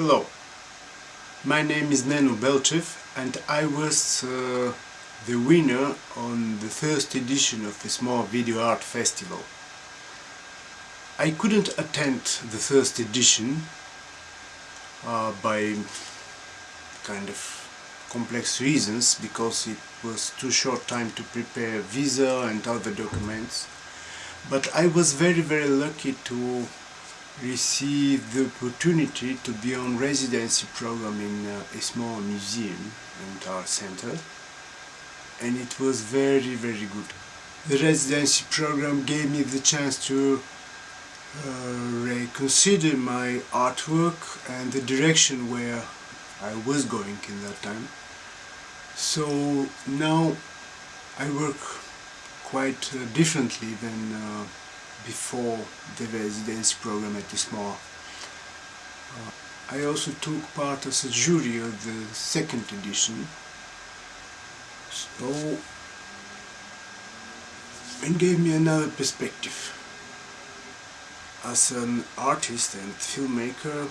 Hello, my name is Neno Belchev and I was uh, the winner on the first edition of the Small Video Art Festival. I couldn't attend the first edition uh, by kind of complex reasons because it was too short time to prepare visa and other documents but I was very very lucky to receive the opportunity to be on residency program in uh, a small museum and art center and it was very very good. The residency program gave me the chance to uh, reconsider my artwork and the direction where I was going in that time. So now I work quite uh, differently than uh, before the residency program at small. Uh, I also took part as a jury of the second edition. So it gave me another perspective. As an artist and filmmaker,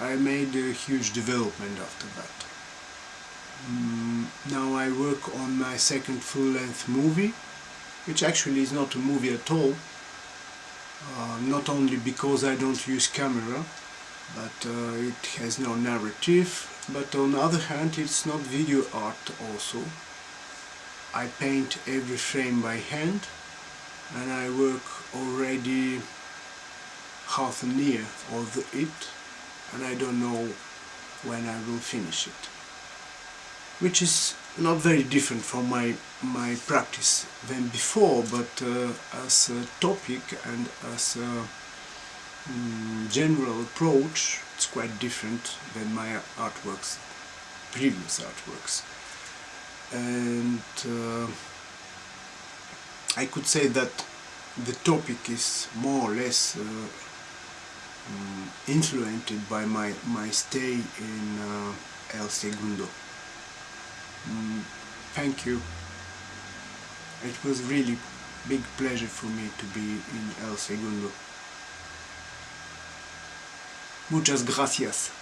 I made a huge development after that. Mm, now I work on my second full-length movie, which actually is not a movie at all. Uh, not only because I don't use camera, but uh, it has no narrative, but on the other hand it's not video art also. I paint every frame by hand and I work already half a year of it and I don't know when I will finish it which is not very different from my my practice than before but uh, as a topic and as a um, general approach it's quite different than my artworks previous artworks and uh, I could say that the topic is more or less uh, um, influenced by my, my stay in uh, El Segundo. Thank you. It was really big pleasure for me to be in El Segundo. Muchas gracias.